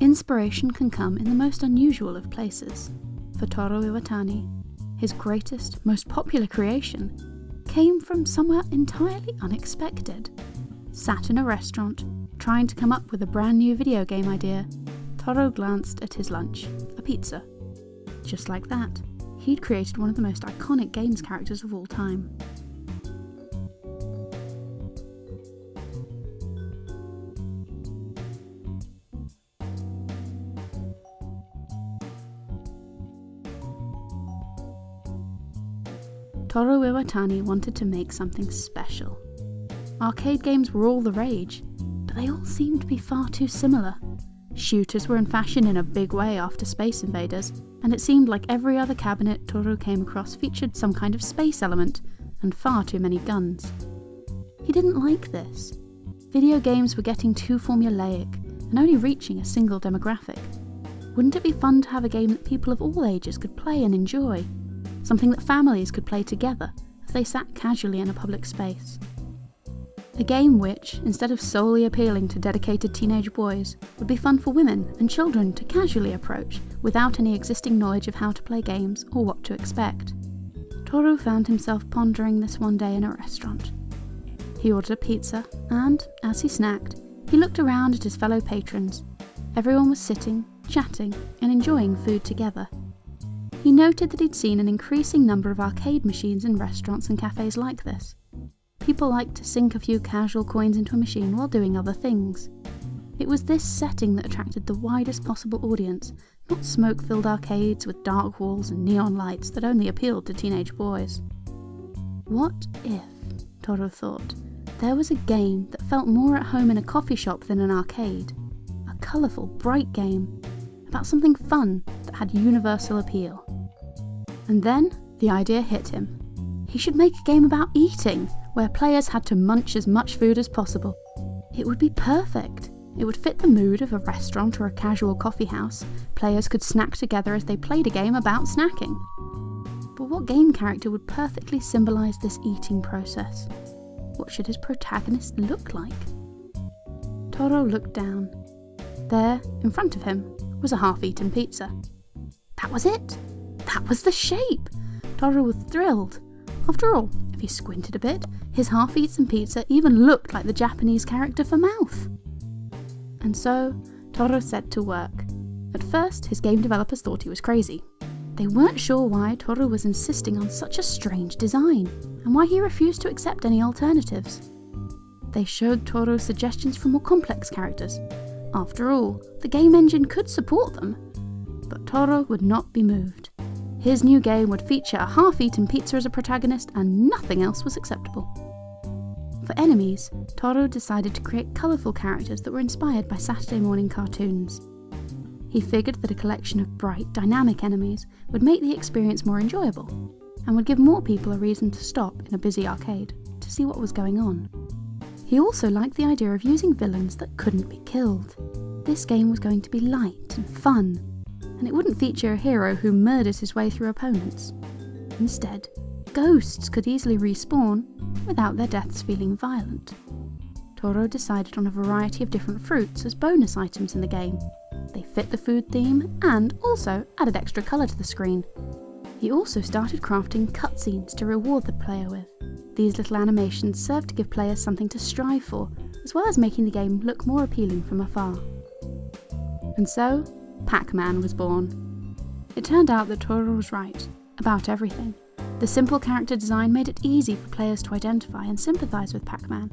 Inspiration can come in the most unusual of places. For Toru Iwatani, his greatest, most popular creation came from somewhere entirely unexpected. Sat in a restaurant, trying to come up with a brand new video game idea, Toru glanced at his lunch, a pizza. Just like that, he'd created one of the most iconic games characters of all time. Toru Iwatani wanted to make something special. Arcade games were all the rage, but they all seemed to be far too similar. Shooters were in fashion in a big way after Space Invaders, and it seemed like every other cabinet Toru came across featured some kind of space element, and far too many guns. He didn't like this. Video games were getting too formulaic, and only reaching a single demographic. Wouldn't it be fun to have a game that people of all ages could play and enjoy? Something that families could play together as they sat casually in a public space. A game which, instead of solely appealing to dedicated teenage boys, would be fun for women and children to casually approach without any existing knowledge of how to play games or what to expect. Toru found himself pondering this one day in a restaurant. He ordered a pizza, and, as he snacked, he looked around at his fellow patrons. Everyone was sitting, chatting, and enjoying food together. He noted that he'd seen an increasing number of arcade machines in restaurants and cafes like this. People liked to sink a few casual coins into a machine while doing other things. It was this setting that attracted the widest possible audience, not smoke filled arcades with dark walls and neon lights that only appealed to teenage boys. What if, Toru thought, there was a game that felt more at home in a coffee shop than an arcade? A colourful, bright game about something fun that had universal appeal. And then the idea hit him. He should make a game about eating, where players had to munch as much food as possible. It would be perfect. It would fit the mood of a restaurant or a casual coffee house. Players could snack together as they played a game about snacking. But what game character would perfectly symbolise this eating process? What should his protagonist look like? Toru looked down. There, in front of him, was a half-eaten pizza. That was it! That was the shape! Toru was thrilled. After all, if he squinted a bit, his half-eaten pizza even looked like the Japanese character for mouth. And so, Toru set to work. At first, his game developers thought he was crazy. They weren't sure why Toru was insisting on such a strange design, and why he refused to accept any alternatives. They showed Toru suggestions for more complex characters, after all, the game engine could support them. But Toru would not be moved. His new game would feature a half-eaten pizza as a protagonist and nothing else was acceptable. For enemies, Toru decided to create colourful characters that were inspired by Saturday morning cartoons. He figured that a collection of bright, dynamic enemies would make the experience more enjoyable, and would give more people a reason to stop in a busy arcade to see what was going on. He also liked the idea of using villains that couldn't be killed. This game was going to be light and fun, and it wouldn't feature a hero who murders his way through opponents. Instead, ghosts could easily respawn without their deaths feeling violent. Toru decided on a variety of different fruits as bonus items in the game. They fit the food theme and also added extra colour to the screen. He also started crafting cutscenes to reward the player with. These little animations serve to give players something to strive for, as well as making the game look more appealing from afar. And so, Pac-Man was born. It turned out that Toru was right, about everything. The simple character design made it easy for players to identify and sympathise with Pac-Man,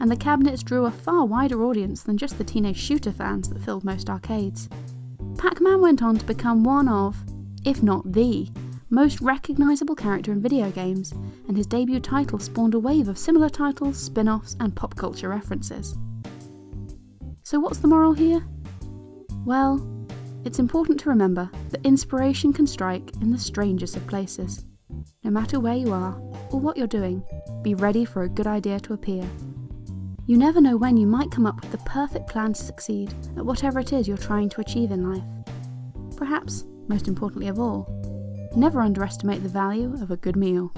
and the cabinets drew a far wider audience than just the teenage shooter fans that filled most arcades. Pac-Man went on to become one of, if not the, most recognisable character in video games, and his debut title spawned a wave of similar titles, spin offs, and pop culture references. So, what's the moral here? Well, it's important to remember that inspiration can strike in the strangest of places. No matter where you are or what you're doing, be ready for a good idea to appear. You never know when you might come up with the perfect plan to succeed at whatever it is you're trying to achieve in life. Perhaps, most importantly of all, Never underestimate the value of a good meal.